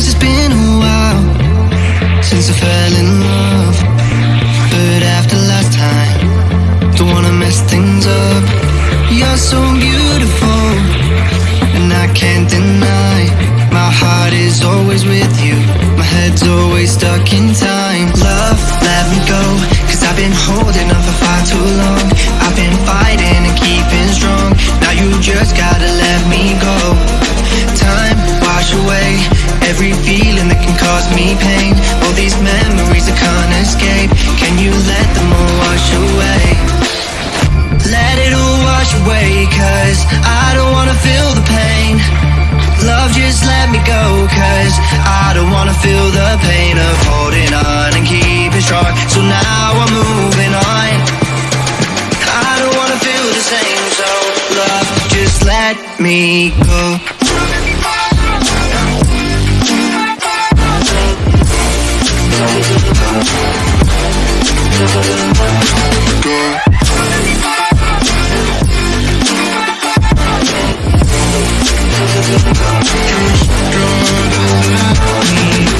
guess it's been a while since I fell in love. But after last time, me pain. All these memories I can't escape. Can you let them all wash away? Let it all wash away, cause I don't wanna feel the pain. Love, just let me go, cause I don't wanna feel the pain of holding on and keeping strong. So now I'm moving on. I don't wanna feel the same, so love, just let me go.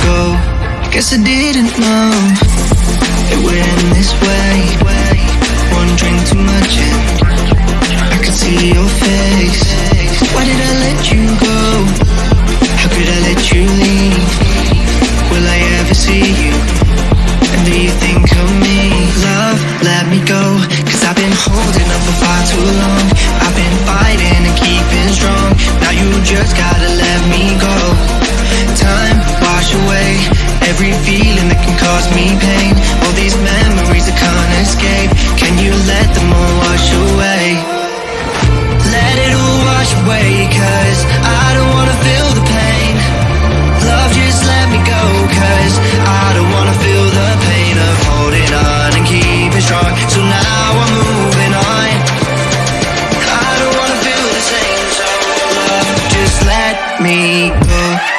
Go. Guess I didn't know it end this way. One drink too much and I could see your face. Why did I let you go? How could I let you leave? Will I ever see you? And do you think of me? Love, let me go. Every feeling that can cause me pain. All these memories I can't escape. Can you let them all wash away? Let it all wash away, cause I don't wanna feel the pain. Love, just let me go, cause I don't wanna feel the pain of holding on and keeping strong. So now I'm moving on. I don't wanna feel the same, so love, just let me go.